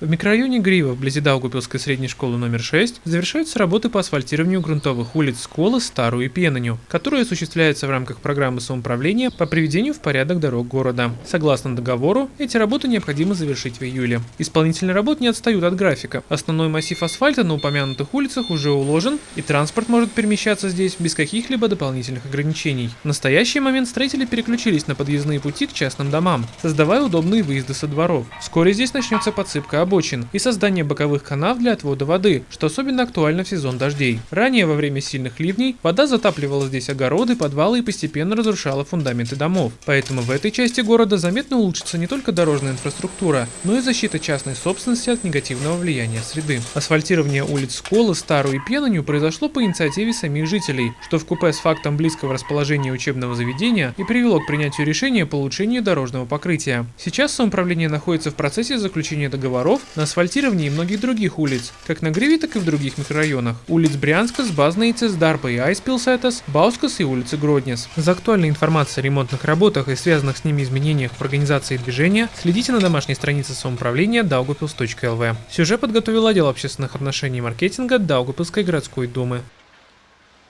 В микрорайоне Грива, вблизи Даугупилской средней школы номер 6, завершаются работы по асфальтированию грунтовых улиц Сколы, Старую и Пенаню, которые осуществляются в рамках программы самоуправления по приведению в порядок дорог города. Согласно договору, эти работы необходимо завершить в июле. Исполнители работ не отстают от графика. Основной массив асфальта на упомянутых улицах уже уложен, и транспорт может перемещаться здесь без каких-либо дополнительных ограничений. В настоящий момент строители переключились на подъездные пути к частным домам, создавая удобные выезды со дворов. Вскоре здесь начнется подсыпка обочин и создание боковых канав для отвода воды, что особенно актуально в сезон дождей. Ранее, во время сильных ливней, вода затапливала здесь огороды, подвалы и постепенно разрушала фундаменты домов. Поэтому в этой части города заметно улучшится не только дорожная инфраструктура, но и защита частной собственности от негативного влияния среды. Асфальтирование улиц Сколы, Старую и Пенанью произошло по инициативе самих жителей, что в купе с фактом близкого расположения учебного заведения и привело к принятию решения по улучшению дорожного покрытия. Сейчас самоуправление находится в процессе заключения договоров на асфальтировании многих других улиц, как на Гриве, так и в других микрорайонах. Улиц Брянска, Базнейцес, Дарпа и Айспилсетас, Баускас и улицы Гроднес. За актуальной информацией о ремонтных работах и связанных с ними изменениях в организации движения следите на домашней странице самоуправления daugupils.lv. Сюжет подготовил отдел общественных отношений и маркетинга Даугупилской городской думы.